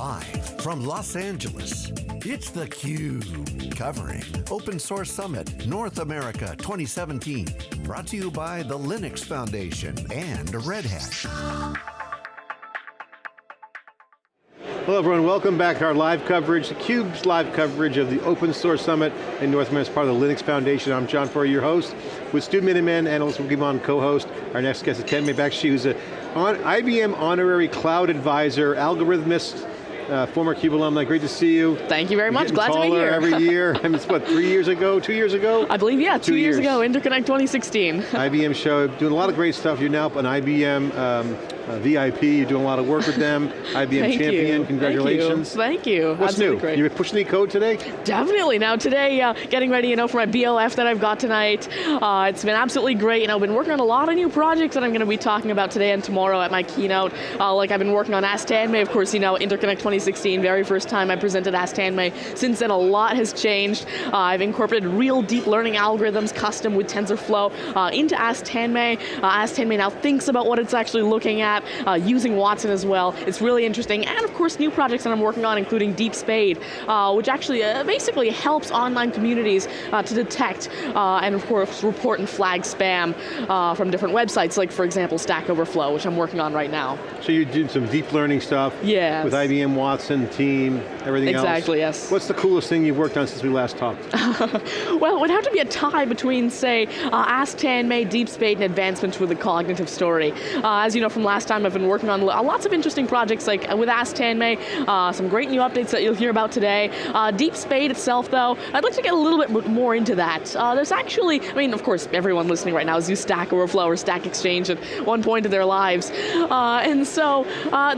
Live from Los Angeles, it's theCUBE, covering Open Source Summit North America 2017. Brought to you by the Linux Foundation and Red Hat. Hello everyone, welcome back to our live coverage, theCUBE's live coverage of the Open Source Summit in North America as part of the Linux Foundation. I'm John Furrier, your host, with Stu Miniman, analyst will on co-host. Our next guest is Tanmay Bakshi, who's an IBM honorary cloud advisor, algorithmist, uh, former CUBE alumni, great to see you. Thank you very You're much, glad to be here. every year. I mean, it's what, three years ago, two years ago? I believe, yeah, two, two years. years. ago, Interconnect 2016. IBM show, doing a lot of great stuff. You're now an IBM um, uh, VIP, you're doing a lot of work with them. IBM Thank champion, you. congratulations. Thank you. Thank you. What's Absolutely new? Great. You pushing any code today? Definitely, now today, uh, getting ready you know, for my BOF that I've got tonight. Uh, it's been absolutely great, and I've been working on a lot of new projects that I'm going to be talking about today and tomorrow at my keynote. Uh, like I've been working on Ask Tanmay, of course, you know, Interconnect 2016, very first time I presented Ask Tanmay. Since then, a lot has changed. Uh, I've incorporated real deep learning algorithms custom with TensorFlow uh, into Ask Tanmay. Uh, Ask Tanmay now thinks about what it's actually looking at, using Watson as well. It's really interesting, and of course new projects that I'm working on, including Deep Spade, uh, which actually uh, basically helps online communities uh, to detect uh, and of course report and flag spam uh, from different websites, like for example Stack Overflow, which I'm working on right now. So you're doing some deep learning stuff yes. with IBM Watson, team, everything exactly, else. Exactly, yes. What's the coolest thing you've worked on since we last talked? well, it would have to be a tie between, say, uh, Ask Tanmay, Deep Spade, and advancements with the cognitive story. as you know from last time, I've been working on uh, lots of interesting projects like uh, with Ask Tanmay, uh, some great new updates that you'll hear about today. Uh, Deep Spade itself though, I'd like to get a little bit more into that. Uh, there's actually, I mean, of course, everyone listening right now has used Stack Overflow or Stack Exchange at one point in their lives. Uh, and so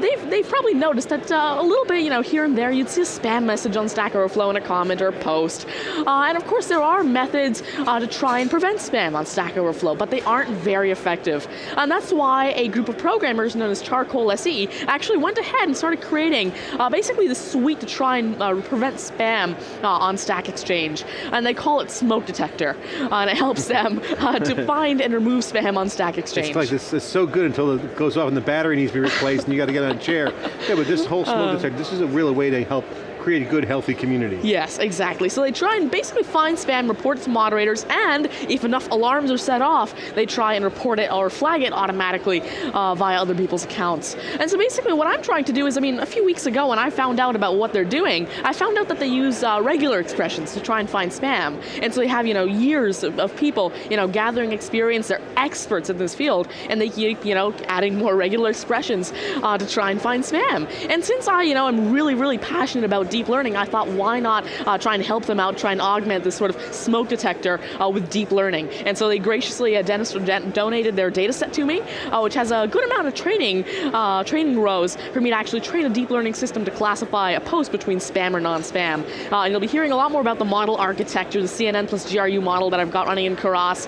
they've, they've probably noticed that a little bit, you know, here and there, you'd see a spam message on Stack Overflow in a comment or a post. and of course, there are methods to try and prevent spam on Stack Overflow, but they aren't very effective. And that's why a group of programmers known as Charcoal SE actually went ahead and started creating uh, basically the suite to try and uh, prevent spam uh, on Stack Exchange. And they call it Smoke Detector. Uh, and it helps them uh, to find and remove spam on Stack Exchange. It's like this is so good until it goes off and the battery needs to be replaced and you got to get on a chair. Yeah, but this whole smoke detector, this is a real way to help create a good, healthy community. Yes, exactly. So they try and basically find spam, report it to moderators, and if enough alarms are set off, they try and report it or flag it automatically uh, via other people's accounts. And so basically what I'm trying to do is, I mean, a few weeks ago when I found out about what they're doing, I found out that they use uh, regular expressions to try and find spam. And so they have, you know, years of, of people, you know, gathering experience, they're experts in this field, and they keep, you know, adding more regular expressions uh, to try and find spam. And since I, you know, I'm really, really passionate about deep learning, I thought why not uh, try and help them out, try and augment this sort of smoke detector uh, with deep learning. And so they graciously uh, donated their data set to me, uh, which has a good amount of training, uh, training rows for me to actually train a deep learning system to classify a post between spam or non-spam. Uh, and you'll be hearing a lot more about the model architecture, the CNN plus GRU model that I've got running in Keras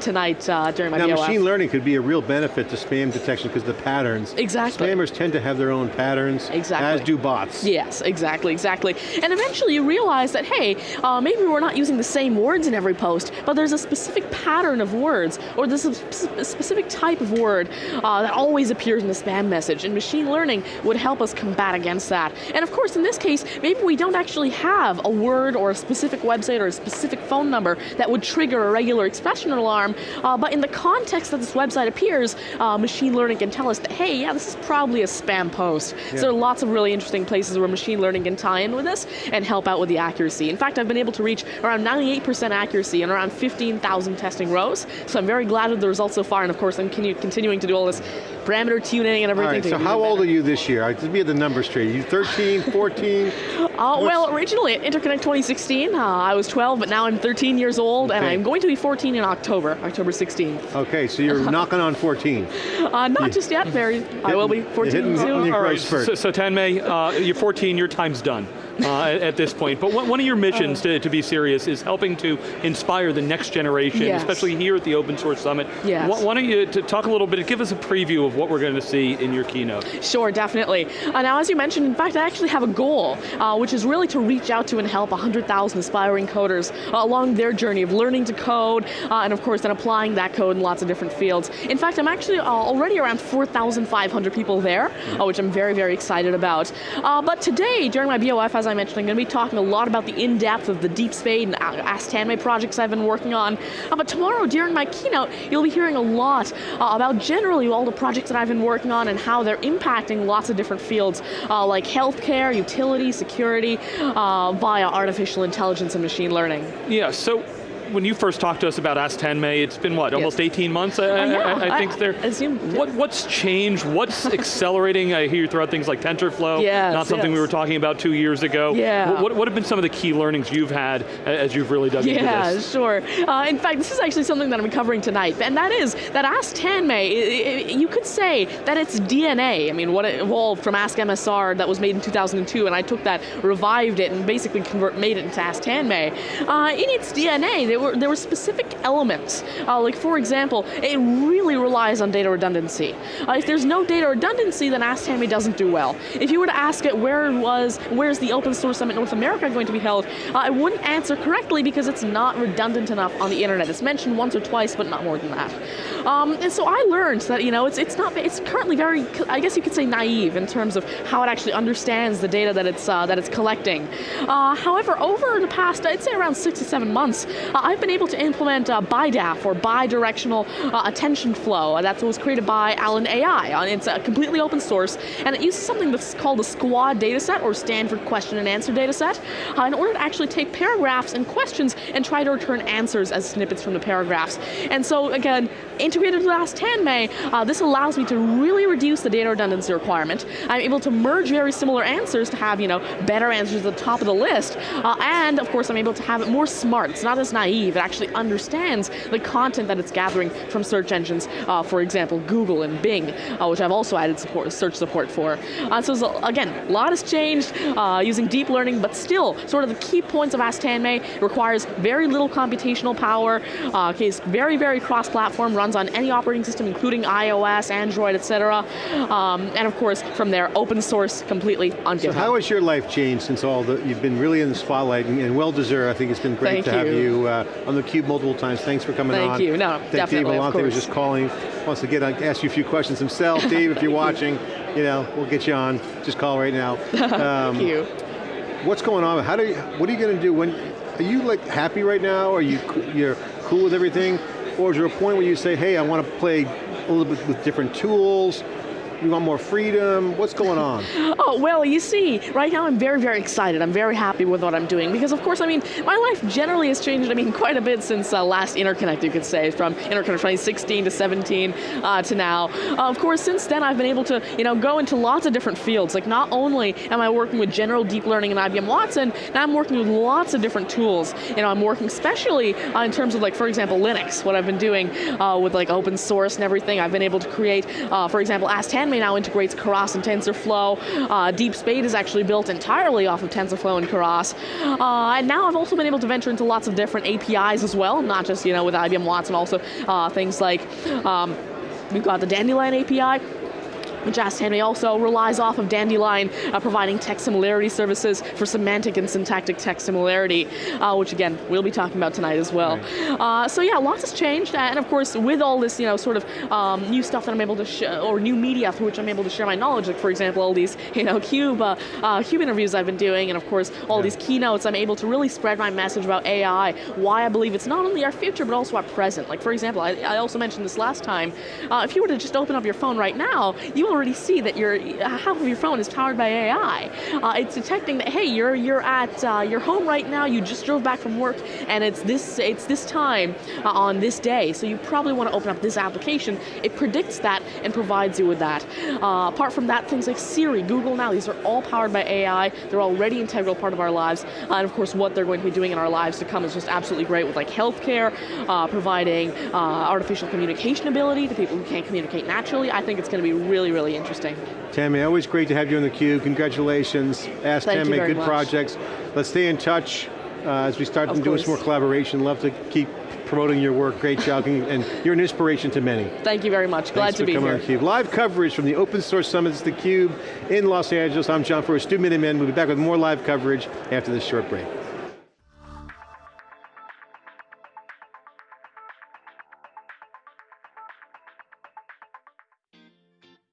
tonight during my Now BOF. machine learning could be a real benefit to spam detection because the patterns. Exactly. Spammers tend to have their own patterns, exactly. as do bots. Yes, exactly, exactly. And eventually you realize that, hey, uh, maybe we're not using the same words in every post, but there's a specific pattern of words, or there's a, a specific type of word uh, that always appears in the spam message, and machine learning would help us combat against that. And of course, in this case, maybe we don't actually have a word or a specific website or a specific phone number that would trigger a regular expression alarm, uh, but in the context that this website appears, uh, machine learning can tell us that, hey, yeah, this is probably a spam post. Yeah. So there are lots of really interesting places where machine learning can tie in with this and help out with the accuracy. In fact, I've been able to reach around 98% accuracy and around 15,000 testing rows, so I'm very glad with the results so far, and of course I'm continuing to do all this parameter tuning and everything. All right, so how old are you this year? I just be at the numbers straight. Are you 13, 14? uh, well, originally at Interconnect 2016, uh, I was 12, but now I'm 13 years old, okay. and I'm going to be 14 in October, October 16th. Okay, so you're knocking on 14. Uh, not yeah. just yet, Mary. I will be 14 soon. All right, so, so Tanmay, uh, you're 14, your time's done uh, at this point. But one of your missions, uh. to, to, be serious, is helping to inspire the next generation, yes. especially here at the Open Source Summit. Yes. Why don't you talk a little bit, and give us a preview of what we're going to see in your keynote. Sure, definitely. Uh, now, as you mentioned, in fact, I actually have a goal, uh, which is really to reach out to and help 100,000 aspiring coders uh, along their journey of learning to code, uh, and of course, then applying that code in lots of different fields. In fact, I'm actually already around 4,500 people there, uh, which I'm very, very excited about. but today, during my BOF, as I mentioned, I'm going to be talking a lot about the in-depth of the Deep Spade and Ask Tanmay projects I've been working on. but tomorrow, during my keynote, you'll be hearing a lot about generally all the projects that I've been working on and how they're impacting lots of different fields uh, like healthcare, utility, security, uh, via artificial intelligence and machine learning. Yeah, so when you first talked to us about Ask Tanmay, it's been what, almost yes. 18 months, I, I, I, I think there. Assume, what, what's changed, what's accelerating? I hear you throw out things like TensorFlow, yes, not something yes. we were talking about two years ago. Yeah. What, what have been some of the key learnings you've had as you've really dug yeah, into this? Yeah, sure. Uh, in fact, this is actually something that I'm covering tonight, and that is that Ask Tanmay, it, it, you could say that it's DNA. I mean, what it evolved from Ask MSR that was made in 2002, and I took that, revived it, and basically convert, made it into Ask Tanmay. Uh, in its DNA, there were, there were specific elements. Uh, like for example, it really relies on data redundancy. Uh, if there's no data redundancy, then Ask doesn't do well. If you were to ask it where was, where's the Open Source Summit North America going to be held, uh, it wouldn't answer correctly because it's not redundant enough on the internet. It's mentioned once or twice, but not more than that. Um, and so I learned that you know it's it's not it's currently very I guess you could say naive in terms of how it actually understands the data that it's uh, that it's collecting. Uh, however, over the past I'd say around six to seven months, uh, I've been able to implement uh, BiDAF or bidirectional uh, attention flow. That was created by Allen AI. Uh, it's a completely open source and it uses something that's called the SQuAD dataset or Stanford Question and Answer dataset uh, in order to actually take paragraphs and questions and try to return answers as snippets from the paragraphs. And so again, integrated with Ask Tanmay, uh, this allows me to really reduce the data redundancy requirement. I'm able to merge very similar answers to have you know better answers at the top of the list, uh, and of course I'm able to have it more smart. It's not as naive. It actually understands the content that it's gathering from search engines, uh, for example, Google and Bing, uh, which I've also added support, search support for. Uh, so, again, a lot has changed uh, using deep learning, but still, sort of the key points of Ask Tanmay requires very little computational power. okay, it's very, very cross-platform, runs on any operating system, including iOS, Android, etc. Um, and of course, from there, open source completely on so how has your life changed since all the, you've been really in the spotlight and, and well-deserved. I think it's been great Thank to you. have you uh, on theCUBE multiple times. Thanks for coming Thank on. Thank you, no, Thank definitely, Dave Vellante was just calling, wants to get on, ask you a few questions himself. Dave, if you're watching, you know, we'll get you on. Just call right now. Um, Thank you. What's going on? How do you, what are you going to do when, are you like happy right now? Are you, you're cool with everything? Or is there a point where you say, hey, I want to play a little bit with different tools, you want more freedom? What's going on? oh, well, you see, right now I'm very, very excited. I'm very happy with what I'm doing because of course, I mean, my life generally has changed, I mean, quite a bit since uh, last Interconnect, you could say, from Interconnect 2016 to 17 uh, to now. Uh, of course, since then I've been able to, you know, go into lots of different fields. Like not only am I working with general deep learning and IBM Watson, now I'm working with lots of different tools. You know, I'm working especially uh, in terms of like, for example, Linux, what I've been doing uh, with like open source and everything. I've been able to create, uh, for example, AS10 now integrates Keras and TensorFlow. Uh, is actually built entirely off of TensorFlow and Keras. Uh, and now I've also been able to venture into lots of different APIs as well, not just you know with IBM Watson, also uh, things like um, we've got the Dandelion API, Ask Tanmay also relies off of Dandelion, uh, providing text similarity services for semantic and syntactic text similarity, uh, which again, we'll be talking about tonight as well. Right. Uh, so yeah, lots has changed, and of course, with all this, you know, sort of um, new stuff that I'm able to, show, or new media through which I'm able to share my knowledge, like for example, all these, you know, CUBE, uh, uh, CUBE interviews I've been doing, and of course, all yeah. these keynotes, I'm able to really spread my message about AI, why I believe it's not only our future, but also our present. Like for example, I, I also mentioned this last time, uh, if you were to just open up your phone right now, you already see that your half of your phone is powered by AI. Uh, it's detecting that hey, you're you're at uh, your home right now. You just drove back from work, and it's this it's this time uh, on this day. So you probably want to open up this application. It predicts that and provides you with that. Uh, apart from that, things like Siri, Google Now, these are all powered by AI. They're already integral part of our lives, uh, and of course, what they're going to be doing in our lives to come is just absolutely great with like healthcare, uh, providing artificial communication ability to people who can't communicate naturally. I think it's going to be really, really interesting interesting. Tanmay, always great to have you on theCUBE. Congratulations. Ask Thank Tanmay, good much. projects. Let's stay in touch uh, as we start doing some more collaboration. Love to keep promoting your work, great job, and you're an inspiration to many. Thank you very much, glad Thanks to be here. here. Live coverage from the Open Source Summits theCUBE in Los Angeles. I'm John Furrier, Stu Miniman. We'll be back with more live coverage after this short break.